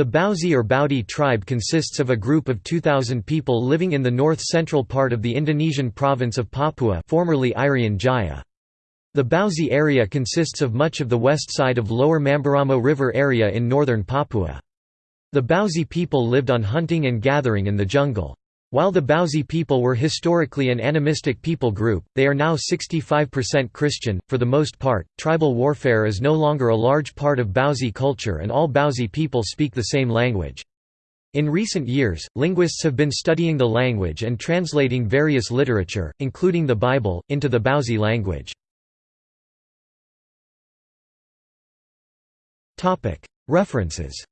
The Bauzi or Baudi tribe consists of a group of 2,000 people living in the north-central part of the Indonesian province of Papua formerly Irian Jaya. The Bauzi area consists of much of the west side of Lower Mamberamo River area in northern Papua. The Bauzi people lived on hunting and gathering in the jungle. While the Bauzi people were historically an animistic people group, they are now 65% Christian. For the most part, tribal warfare is no longer a large part of Bauzi culture and all Bauzi people speak the same language. In recent years, linguists have been studying the language and translating various literature, including the Bible, into the Bauzi language. References